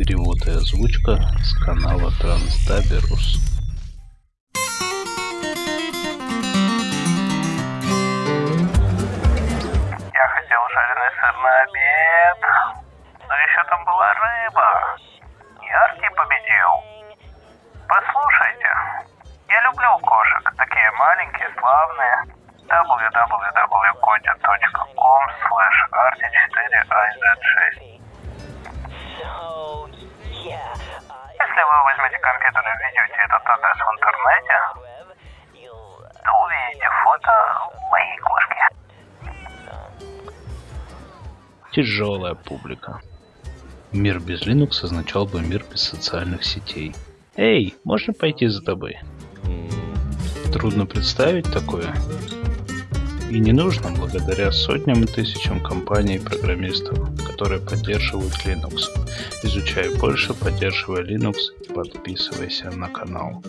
Перевод и озвучка с канала Трансдаберус. Я хотел жареный сыр на обед. Но еще там была рыба. Яркий победил. Послушайте, я люблю кошек. Такие маленькие, славные. www.kotia.com slash rt4iz6 Если вы возьмете компьютер и введете этот адрес в интернете, то увидите фото моей кошки. Тяжелая публика. Мир без Linux означал бы мир без социальных сетей. Эй, можно пойти за тобой? Трудно представить такое. И не нужно благодаря сотням и тысячам компаний и программистов, которые поддерживают Linux. Изучай больше, поддерживай Linux и подписывайся на канал.